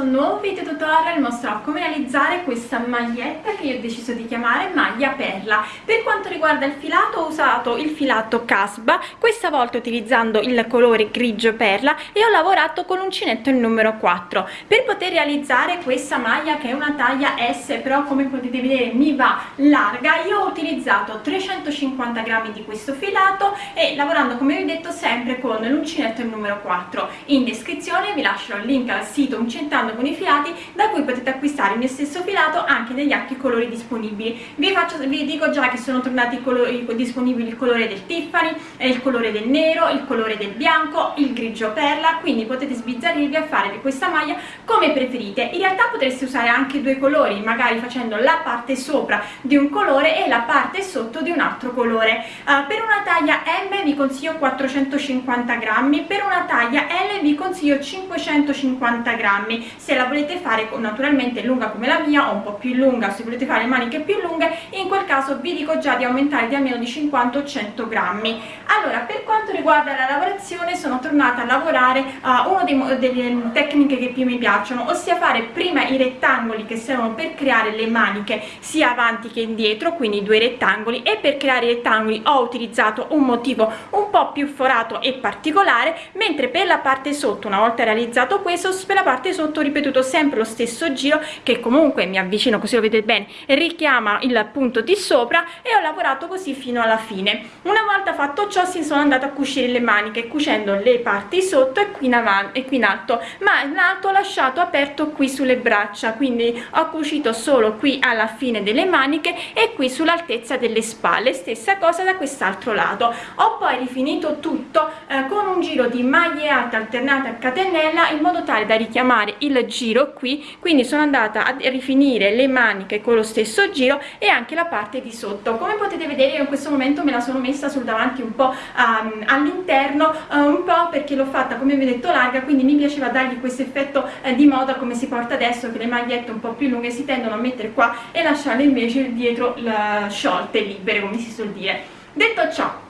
Questo nuovo video tutorial mostrerò come realizzare questa maglietta che io ho deciso di chiamare maglia perla. Per quanto riguarda il filato ho usato il filato Casba, questa volta utilizzando il colore grigio perla e ho lavorato con l'uncinetto il numero 4. Per poter realizzare questa maglia che è una taglia S però come potete vedere mi va larga, io ho utilizzato 350 grammi di questo filato e lavorando come vi ho detto sempre con l'uncinetto il numero 4. In descrizione vi lascio il link al sito Uncentando i filati da cui potete acquistare il mio stesso filato anche negli altri colori disponibili. Vi, faccio, vi dico già che sono tornati i colori, disponibili il colore del Tiffany il colore del nero, il colore del bianco il grigio perla quindi potete sbizzarrirvi a fare di questa maglia come preferite. In realtà potreste usare anche due colori magari facendo la parte sopra di un colore e la parte sotto di un altro colore. Uh, per una taglia M vi consiglio 450 grammi per una taglia L vi consiglio 500 250 grammi se la volete fare naturalmente lunga come la mia o un po' più lunga se volete fare maniche più lunghe in quel caso vi dico già di aumentare di almeno di 50 o 100 grammi. Allora per quanto riguarda la lavorazione sono tornata a lavorare uh, una delle tecniche che più mi piacciono ossia fare prima i rettangoli che servono per creare le maniche sia avanti che indietro quindi due rettangoli e per creare i rettangoli ho utilizzato un motivo un po' più forato e particolare mentre per la parte sotto una volta realizzato questo per la parte sotto ripetuto sempre lo stesso giro che comunque mi avvicino così lo vedete bene richiama il punto di sopra e ho lavorato così fino alla fine. Una volta fatto ciò si sono andata a cucire le maniche cucendo le parti sotto e qui in avanti e qui in alto ma in alto ho lasciato aperto qui sulle braccia quindi ho cucito solo qui alla fine delle maniche e qui sull'altezza delle spalle. Stessa cosa da quest'altro lato. Ho poi rifinito tutto eh, con un giro di maglie alte alternate a catenella in modo tale da richiamare il giro qui quindi sono andata a rifinire le maniche con lo stesso giro e anche la parte di sotto. Come potete vedere io in questo momento me la sono messa sul davanti un po' um, all'interno uh, un po' perché l'ho fatta come vi ho detto larga quindi mi piaceva dargli questo effetto uh, di moda come si porta adesso che le magliette un po' più lunghe si tendono a mettere qua e lasciarle invece dietro la, sciolte libere come si suol dire. Detto ciò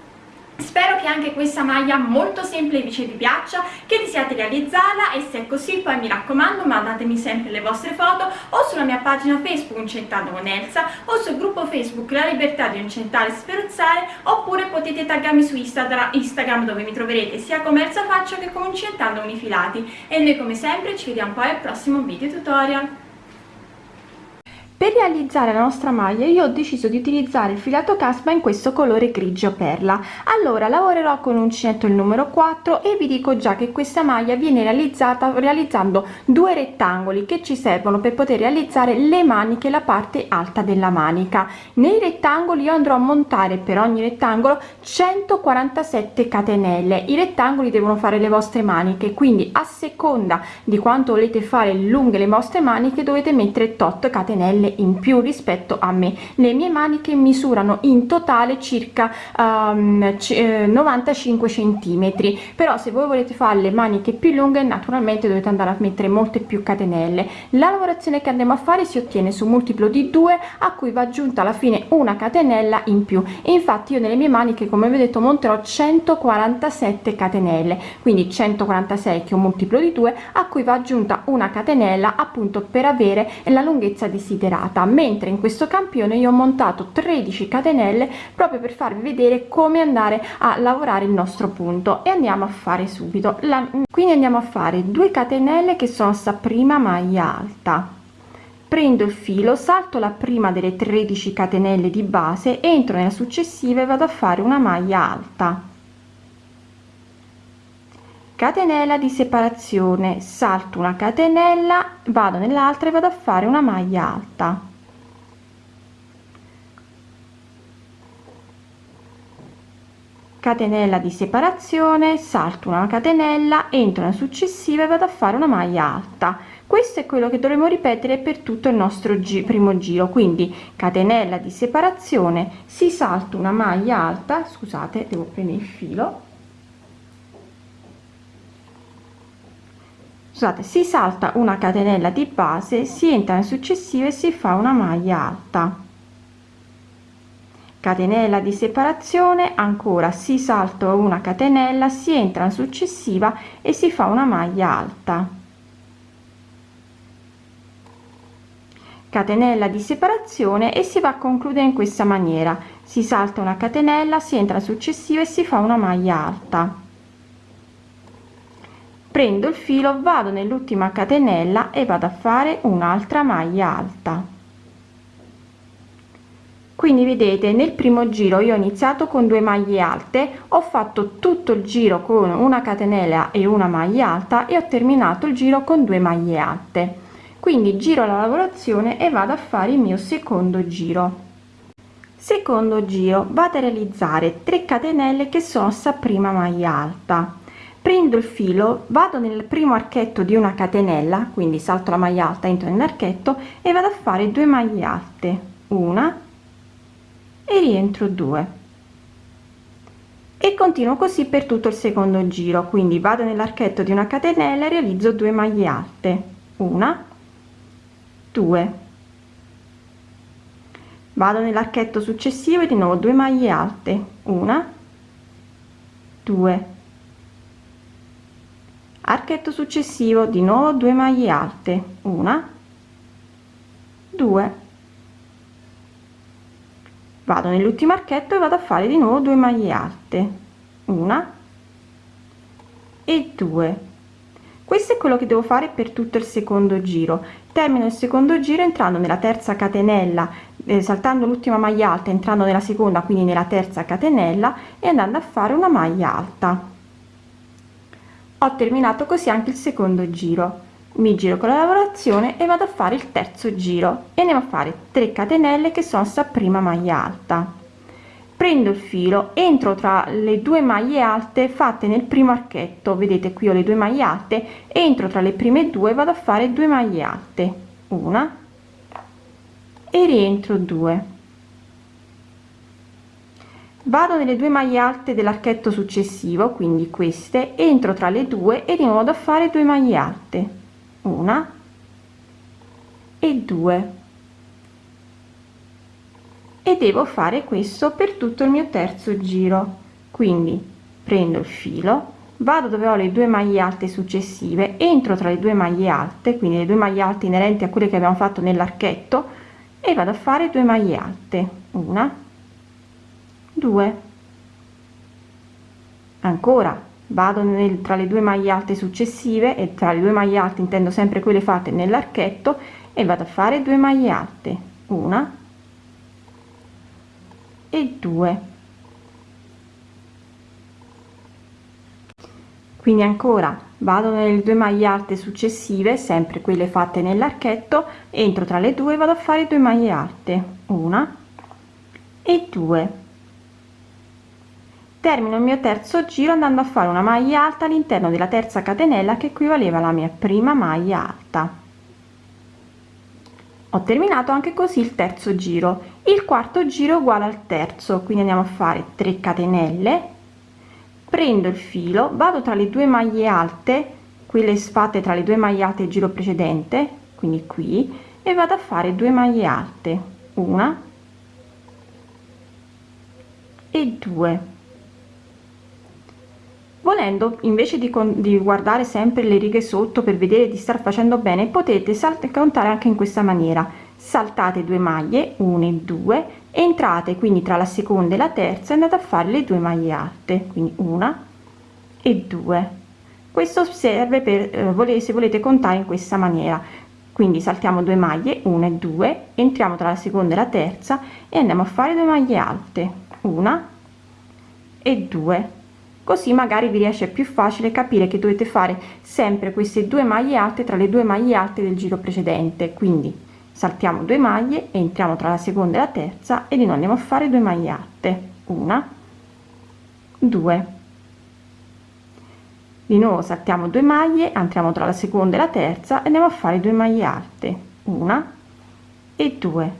Spero che anche questa maglia molto semplice vi piaccia, che desiate realizzarla e se è così poi mi raccomando mandatemi sempre le vostre foto o sulla mia pagina Facebook Incentando con Elsa o sul gruppo Facebook La Libertà di Incentare e Sferuzzare oppure potete taggarmi su Instagram, dove mi troverete sia come Elsa Faccio che come Incentando con i filati e noi come sempre ci vediamo poi al prossimo video tutorial. Per realizzare la nostra maglia io ho deciso di utilizzare il filato caspa in questo colore grigio perla. Allora lavorerò con uncinetto il numero 4 e vi dico già che questa maglia viene realizzata realizzando due rettangoli che ci servono per poter realizzare le maniche la parte alta della manica. Nei rettangoli io andrò a montare per ogni rettangolo 147 catenelle. I rettangoli devono fare le vostre maniche, quindi a seconda di quanto volete fare lunghe le vostre maniche dovete mettere tot catenelle in più rispetto a me. Le mie maniche misurano in totale circa um, 95 centimetri. Però se voi volete fare le maniche più lunghe naturalmente dovete andare a mettere molte più catenelle. La lavorazione che andiamo a fare si ottiene su multiplo di 2 a cui va aggiunta alla fine una catenella in più. E infatti io nelle mie maniche come vi ho detto monterò 147 catenelle. Quindi 146 che è un multiplo di 2 a cui va aggiunta una catenella appunto per avere la lunghezza desiderata creata mentre in questo campione io ho montato 13 catenelle proprio per farvi vedere come andare a lavorare il nostro punto. E andiamo a fare subito la quindi andiamo a fare 2 catenelle che sono sta prima maglia alta. Prendo il filo salto la prima delle 13 catenelle di base entro nella successiva e vado a fare una maglia alta catenella di separazione. Salto una catenella vado nell'altra e vado a fare una maglia alta. Catenella di separazione salto una catenella entro nella successiva e vado a fare una maglia alta. Questo è quello che dovremo ripetere per tutto il nostro gi primo giro. Quindi catenella di separazione si salta una maglia alta scusate devo prendere il filo scusate si salta una catenella di base si entra in successiva e si fa una maglia alta. Catenella di separazione ancora si salta una catenella si entra in successiva e si fa una maglia alta. Catenella di separazione e si va a concludere in questa maniera. Si salta una catenella si entra successiva e si fa una maglia alta prendo il filo vado nell'ultima catenella e vado a fare un'altra maglia alta. Quindi vedete nel primo giro io ho iniziato con due maglie alte ho fatto tutto il giro con una catenella e una maglia alta e ho terminato il giro con due maglie alte. Quindi giro la lavorazione e vado a fare il mio secondo giro. Secondo giro vado a realizzare 3 catenelle che sono sta prima maglia alta prendo il filo vado nel primo archetto di una catenella quindi salto la maglia alta entro nell'archetto e vado a fare 2 maglie alte una e rientro 2 e continuo così per tutto il secondo giro quindi vado nell'archetto di una catenella e realizzo 2 maglie alte una 2 vado nell'archetto successivo e di nuovo 2 maglie alte una 2 archetto successivo di nuovo 2 maglie alte. Una. 2 vado nell'ultimo archetto e vado a fare di nuovo 2 maglie alte. Una. E 2 questo è quello che devo fare per tutto il secondo giro. Termino il secondo giro entrando nella terza catenella eh, saltando l'ultima maglia alta entrando nella seconda quindi nella terza catenella e andando a fare una maglia alta ho terminato così anche il secondo giro. Mi giro con la lavorazione e vado a fare il terzo giro. E andiamo a fare 3 catenelle che sono sta prima maglia alta. Prendo il filo entro tra le due maglie alte fatte nel primo archetto. Vedete qui ho le due maglie alte. Entro tra le prime due vado a fare 2 maglie alte. Una. E rientro 2 vado nelle due maglie alte dell'archetto successivo quindi queste entro tra le due e di nuovo vado a fare 2 maglie alte. Una e due. E devo fare questo per tutto il mio terzo giro. Quindi prendo il filo vado dove ho le due maglie alte successive entro tra le due maglie alte quindi le due maglie alte inerenti a quelle che abbiamo fatto nell'archetto e vado a fare 2 maglie alte. Una 2 ancora vado nel, tra le due maglie alte successive e tra le due maglie alte intendo sempre quelle fatte nell'archetto e vado a fare 2 maglie alte. Una e 2 quindi ancora vado nelle due maglie alte successive sempre quelle fatte nell'archetto entro tra le due vado a fare 2 maglie alte. Una e 2 termino il mio terzo giro andando a fare una maglia alta all'interno della terza catenella che equivaleva alla mia prima maglia alta. Ho terminato anche così il terzo giro. Il quarto giro uguale al terzo quindi andiamo a fare 3 catenelle. Prendo il filo vado tra le due maglie alte quelle fatte tra le due maglie alte il giro precedente quindi qui e vado a fare 2 maglie alte una e 2 volendo invece di, di, guardare sempre le righe sotto per vedere di star facendo bene potete contare anche in questa maniera. Saltate due maglie 1 e 2 entrate quindi tra la seconda e la terza e andate a fare le due maglie alte quindi una e due. Questo serve per eh, volere se volete contare in questa maniera. Quindi saltiamo due maglie 1 e 2 entriamo tra la seconda e la terza e andiamo a fare due maglie alte una e 2 così magari vi riesce più facile capire che dovete fare sempre queste due maglie alte tra le due maglie alte del giro precedente. Quindi saltiamo due maglie entriamo tra la seconda e la terza e di nuovo andiamo a fare due maglie alte. Una due. Di nuovo saltiamo due maglie entriamo tra la seconda e la terza e andiamo a fare due maglie alte. Una e due.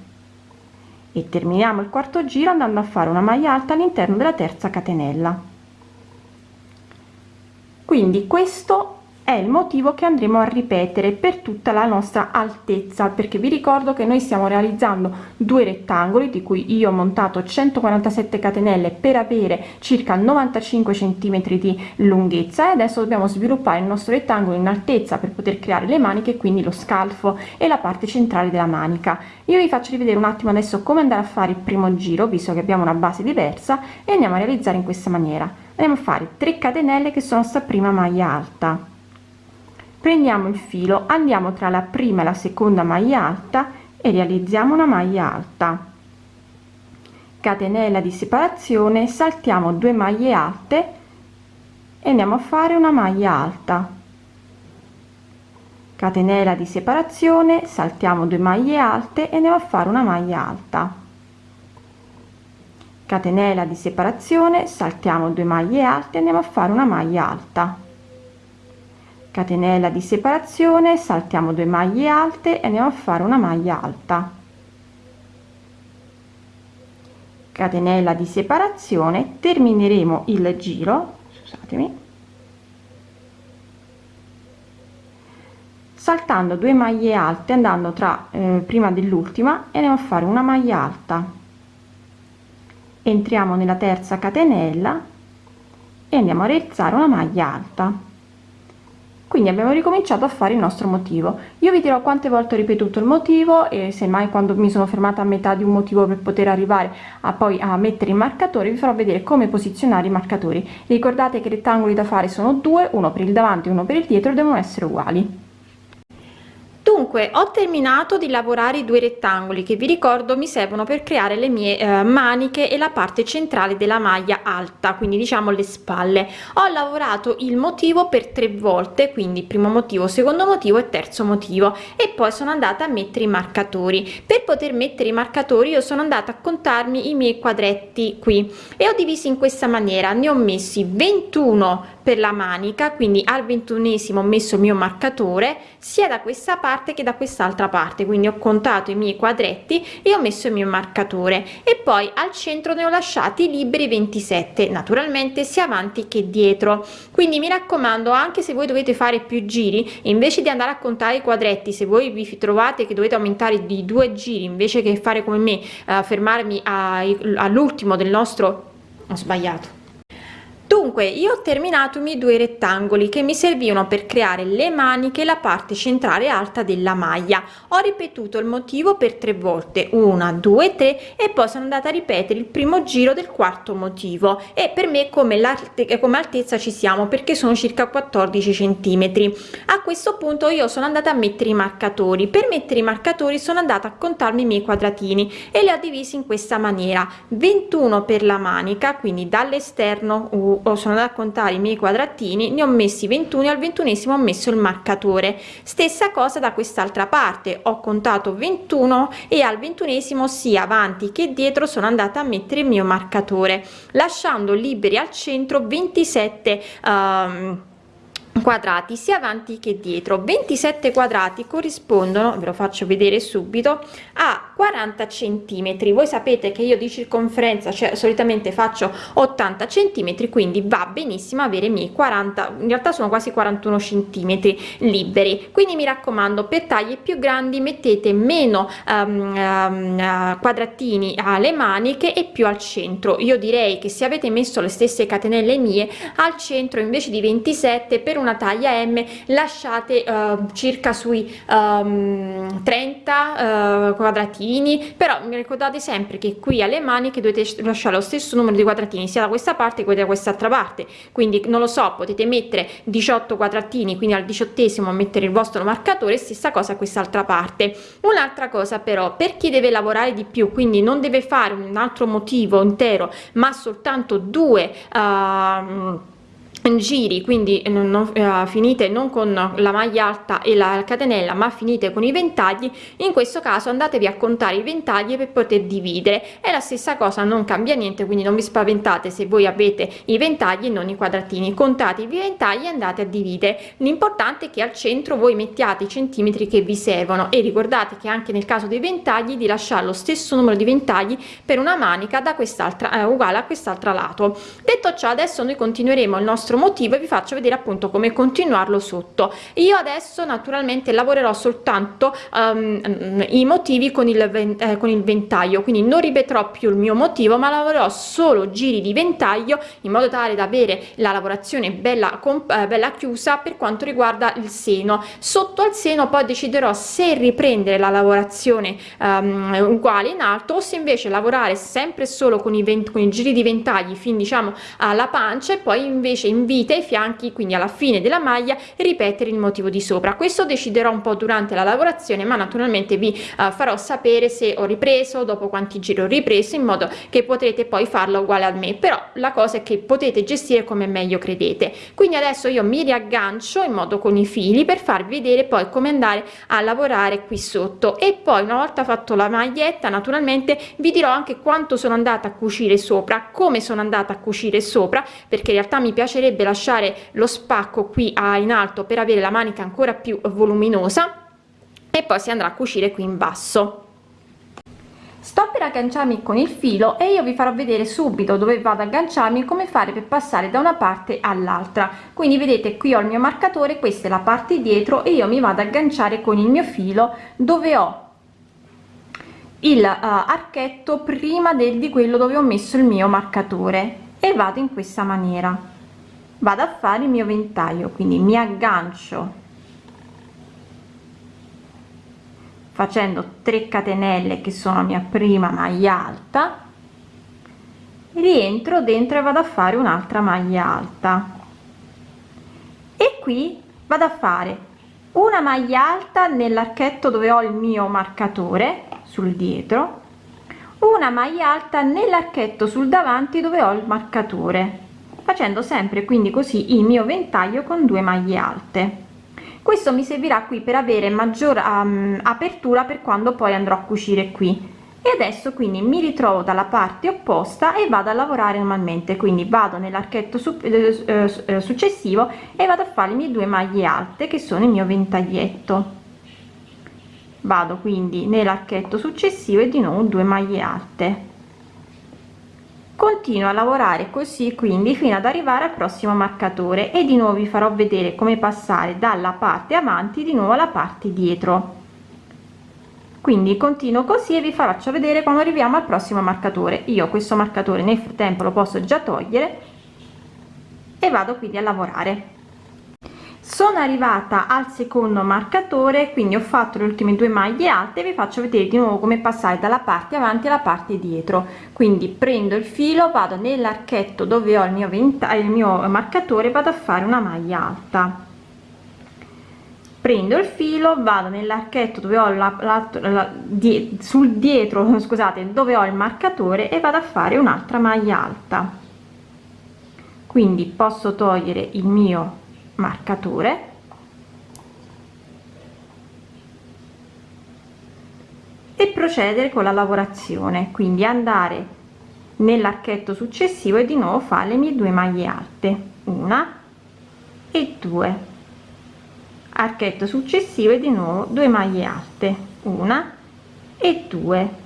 E terminiamo il quarto giro andando a fare una maglia alta all'interno della terza catenella quindi questo è il motivo che andremo a ripetere per tutta la nostra altezza perché vi ricordo che noi stiamo realizzando due rettangoli di cui io ho montato 147 catenelle per avere circa 95 centimetri di lunghezza e adesso dobbiamo sviluppare il nostro rettangolo in altezza per poter creare le maniche quindi lo scalfo e la parte centrale della manica. Io vi faccio rivedere un attimo adesso come andare a fare il primo giro visto che abbiamo una base diversa e andiamo a realizzare in questa maniera andiamo a fare 3 catenelle che sono sta prima maglia alta. Prendiamo il filo andiamo tra la prima e la seconda maglia alta e realizziamo una maglia alta. Catenella di separazione saltiamo due maglie alte e andiamo a fare una maglia alta. Catenella di separazione saltiamo due maglie alte e andiamo a fare una maglia alta catenella di separazione saltiamo due maglie alte andiamo a fare una maglia alta. Catenella di separazione saltiamo due maglie alte e andiamo a fare una maglia alta. Catenella di separazione termineremo il giro scusatemi saltando due maglie alte andando tra eh, prima dell'ultima e andiamo a fare una maglia alta entriamo nella terza catenella e andiamo a realizzare una maglia alta. Quindi abbiamo ricominciato a fare il nostro motivo. Io vi dirò quante volte ho ripetuto il motivo e se mai quando mi sono fermata a metà di un motivo per poter arrivare a poi a mettere i marcatori vi farò vedere come posizionare i marcatori. Ricordate che i rettangoli da fare sono due uno per il davanti e uno per il dietro devono essere uguali dunque ho terminato di lavorare i due rettangoli che vi ricordo mi servono per creare le mie eh, maniche e la parte centrale della maglia alta quindi diciamo le spalle. Ho lavorato il motivo per tre volte quindi primo motivo secondo motivo e terzo motivo e poi sono andata a mettere i marcatori. Per poter mettere i marcatori io sono andata a contarmi i miei quadretti qui e ho divisi in questa maniera. Ne ho messi 21 per la manica quindi al ventunesimo ho messo il mio marcatore sia da questa parte che da quest'altra parte quindi ho contato i miei quadretti e ho messo il mio marcatore. E poi al centro ne ho lasciati liberi 27 naturalmente sia avanti che dietro. Quindi mi raccomando anche se voi dovete fare più giri invece di andare a contare i quadretti se voi vi trovate che dovete aumentare di due giri invece che fare come me uh, fermarmi all'ultimo del nostro ho sbagliato dunque io ho terminato i miei due rettangoli che mi servivano per creare le maniche la parte centrale alta della maglia. Ho ripetuto il motivo per tre volte. Una due tre e poi sono andata a ripetere il primo giro del quarto motivo. E per me come l'arte come altezza ci siamo perché sono circa 14 centimetri. A questo punto io sono andata a mettere i marcatori. Per mettere i marcatori sono andata a contarmi i miei quadratini e li ho divisi in questa maniera. 21 per la manica quindi dall'esterno sono andata a contare i miei quadratini ne ho messi 21 al ventunesimo ho messo il marcatore. Stessa cosa da quest'altra parte ho contato 21 e al ventunesimo sia avanti che dietro sono andata a mettere il mio marcatore lasciando liberi al centro 27 um, quadrati sia avanti che dietro. 27 quadrati corrispondono ve lo faccio vedere subito a 40 centimetri. Voi sapete che io di circonferenza cioè solitamente faccio 80 centimetri quindi va benissimo avere miei 40 in realtà sono quasi 41 centimetri liberi. Quindi mi raccomando per taglie più grandi mettete meno um, um, quadratini alle maniche e più al centro. Io direi che se avete messo le stesse catenelle mie al centro invece di 27 per una taglia m lasciate uh, circa sui um, 30 uh, quadratini però ricordate sempre che qui alle maniche dovete lasciare lo stesso numero di quadratini sia da questa parte che da quest'altra parte. Quindi non lo so potete mettere 18 quadratini quindi al diciottesimo mettere il vostro marcatore stessa cosa quest'altra parte. Un'altra cosa però per chi deve lavorare di più quindi non deve fare un altro motivo intero ma soltanto due uh, giri quindi non, non eh, finite non con la maglia alta e la catenella ma finite con i ventagli in questo caso andatevi a contare i ventagli per poter dividere. È la stessa cosa non cambia niente quindi non vi spaventate se voi avete i ventagli e non i quadratini. Contate i ventagli e andate a dividere. L'importante è che al centro voi mettiate i centimetri che vi servono e ricordate che anche nel caso dei ventagli di lasciare lo stesso numero di ventagli per una manica da quest'altra eh, uguale a quest'altra lato. Detto ciò adesso noi continueremo il nostro nostro motivo e vi faccio vedere appunto come continuarlo sotto. Io adesso naturalmente lavorerò soltanto um, i motivi con il, eh, con il ventaglio quindi non ripeterò più il mio motivo ma lavorerò solo giri di ventaglio in modo tale da avere la lavorazione bella eh, bella chiusa per quanto riguarda il seno. Sotto al seno poi deciderò se riprendere la lavorazione um, uguale in alto o se invece lavorare sempre solo con i, 20, con i giri di ventagli fin diciamo alla pancia e poi invece in vita ai fianchi quindi alla fine della maglia ripetere il motivo di sopra. Questo deciderò un po durante la lavorazione ma naturalmente vi uh, farò sapere se ho ripreso dopo quanti giri ho ripreso in modo che potrete poi farlo uguale a me. Però la cosa è che potete gestire come meglio credete. Quindi adesso io mi riaggancio in modo con i fili per farvi vedere poi come andare a lavorare qui sotto. E poi una volta fatto la maglietta naturalmente vi dirò anche quanto sono andata a cucire sopra come sono andata a cucire sopra perché in realtà mi piacerebbe lasciare lo spacco qui a, in alto per avere la manica ancora più voluminosa e poi si andrà a cucire qui in basso. Sto per agganciarmi con il filo e io vi farò vedere subito dove vado ad agganciarmi come fare per passare da una parte all'altra. Quindi vedete qui ho il mio marcatore questa è la parte dietro e io mi vado ad agganciare con il mio filo dove ho il uh, archetto prima del di quello dove ho messo il mio marcatore e vado in questa maniera vado a fare il mio ventaglio quindi mi aggancio facendo 3 catenelle che sono mia prima maglia alta rientro dentro e vado a fare un'altra maglia alta. E qui vado a fare una maglia alta nell'archetto dove ho il mio marcatore sul dietro una maglia alta nell'archetto sul davanti dove ho il marcatore facendo sempre quindi così il mio ventaglio con due maglie alte. Questo mi servirà qui per avere maggior um, apertura per quando poi andrò a cucire qui. E adesso quindi mi ritrovo dalla parte opposta e vado a lavorare normalmente. Quindi vado nell'archetto su, eh, eh, eh successivo e vado a fare le mie due maglie alte che sono il mio ventaglietto. Vado quindi nell'archetto successivo e di nuovo due maglie alte continuo a lavorare così quindi fino ad arrivare al prossimo marcatore. E di nuovo vi farò vedere come passare dalla parte avanti di nuovo alla parte dietro. Quindi continuo così e vi faccio vedere quando arriviamo al prossimo marcatore. Io questo marcatore nel frattempo lo posso già togliere e vado quindi a lavorare sono arrivata al secondo marcatore quindi ho fatto le ultime due maglie alte vi faccio vedere di nuovo come passare dalla parte avanti alla parte dietro. Quindi prendo il filo vado nell'archetto dove ho il mio ventaglio il mio marcatore vado a fare una maglia alta. Prendo il filo vado nell'archetto dove ho la, la, la die, sul dietro scusate dove ho il marcatore e vado a fare un'altra maglia alta. Quindi posso togliere il mio marcatore e procedere con la lavorazione quindi andare nell'archetto successivo e di nuovo fare le mie due maglie alte una e due. Archetto successivo e di nuovo due maglie alte una e due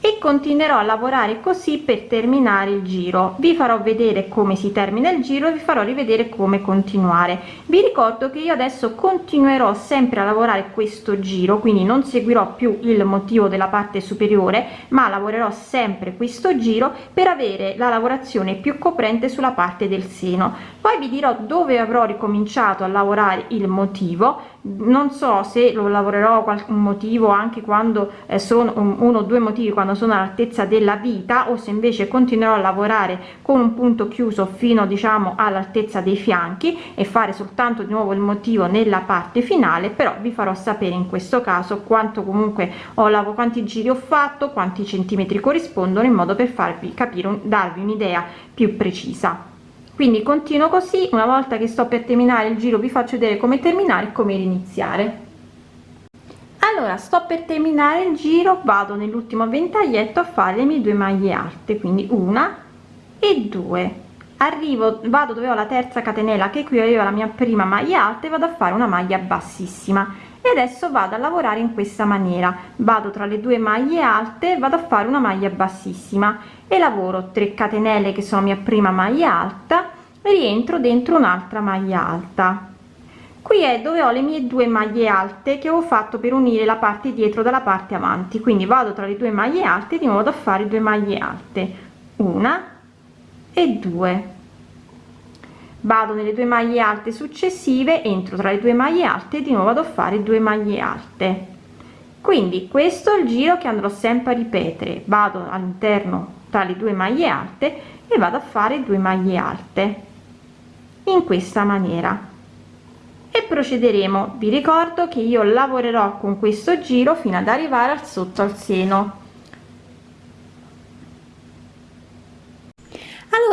e continuerò a lavorare così per terminare il giro. Vi farò vedere come si termina il giro vi farò rivedere come continuare. Vi ricordo che io adesso continuerò sempre a lavorare questo giro quindi non seguirò più il motivo della parte superiore ma lavorerò sempre questo giro per avere la lavorazione più coprente sulla parte del seno. Poi vi dirò dove avrò ricominciato a lavorare il motivo non so se lo lavorerò qualche motivo anche quando eh, sono uno o due motivi quando sono all'altezza della vita o se invece continuerò a lavorare con un punto chiuso fino diciamo all'altezza dei fianchi e fare soltanto di nuovo il motivo nella parte finale però vi farò sapere in questo caso quanto comunque ho lavorato quanti giri ho fatto quanti centimetri corrispondono in modo per farvi capire darvi un'idea più precisa quindi continuo così una volta che sto per terminare il giro vi faccio vedere come terminare e come iniziare allora sto per terminare il giro vado nell'ultimo ventaglietto a fare le mie due maglie alte quindi una e due. Arrivo vado dove ho la terza catenella che qui avevo la mia prima maglia alta e vado a fare una maglia bassissima. E adesso vado a lavorare in questa maniera. Vado tra le due maglie alte vado a fare una maglia bassissima. E lavoro 3 catenelle che sono mia prima maglia alta rientro dentro un'altra maglia alta. Qui è dove ho le mie due maglie alte che ho fatto per unire la parte dietro dalla parte avanti. Quindi vado tra le due maglie alte di modo a fare due maglie alte. Una e due. Vado nelle due maglie alte successive entro tra le due maglie alte di nuovo vado a fare due maglie alte. Quindi questo è il giro che andrò sempre a ripetere. Vado all'interno tra le due maglie alte e vado a fare due maglie alte in questa maniera. E procederemo. Vi ricordo che io lavorerò con questo giro fino ad arrivare al sotto al seno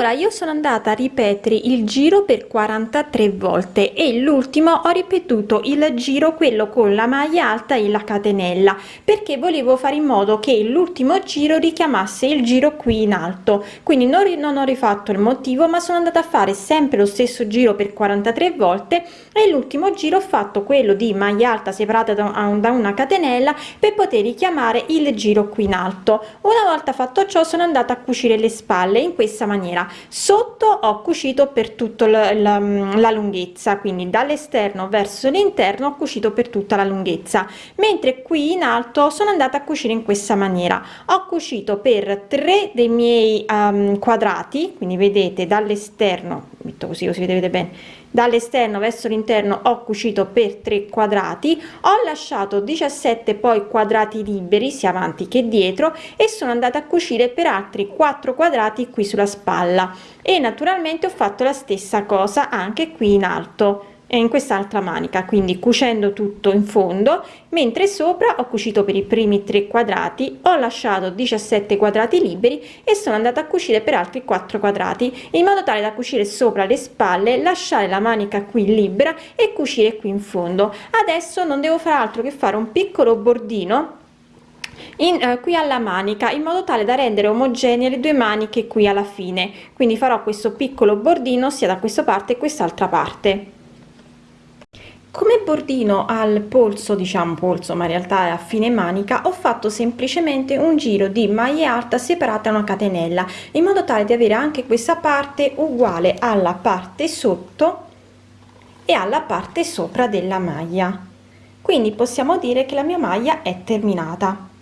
allora io sono andata a ripetere il giro per 43 volte e l'ultimo ho ripetuto il giro quello con la maglia alta e la catenella perché volevo fare in modo che l'ultimo giro richiamasse il giro qui in alto. Quindi non, non ho rifatto il motivo ma sono andata a fare sempre lo stesso giro per 43 volte e l'ultimo giro ho fatto quello di maglia alta separata da, da una catenella per poter richiamare il giro qui in alto. Una volta fatto ciò sono andata a cucire le spalle in questa maniera sotto ho cucito per tutto la, la, la lunghezza quindi dall'esterno verso l'interno ho cucito per tutta la lunghezza mentre qui in alto sono andata a cucire in questa maniera. Ho cucito per tre dei miei um, quadrati quindi vedete dall'esterno metto così così vedete bene. Dall'esterno verso l'interno ho cucito per 3 quadrati. Ho lasciato 17 poi quadrati liberi sia avanti che dietro e sono andata a cucire per altri 4 quadrati qui sulla spalla. E naturalmente ho fatto la stessa cosa anche qui in alto in quest'altra manica quindi cucendo tutto in fondo mentre sopra ho cucito per i primi tre quadrati ho lasciato 17 quadrati liberi e sono andata a cucire per altri 4 quadrati in modo tale da cucire sopra le spalle lasciare la manica qui libera e cucire qui in fondo. Adesso non devo fare altro che fare un piccolo bordino in, eh, qui alla manica in modo tale da rendere omogenee le due maniche qui alla fine. Quindi farò questo piccolo bordino sia da questa parte e quest'altra parte come bordino al polso diciamo polso ma in realtà è a fine manica ho fatto semplicemente un giro di maglia alta separata una catenella in modo tale di avere anche questa parte uguale alla parte sotto e alla parte sopra della maglia. Quindi possiamo dire che la mia maglia è terminata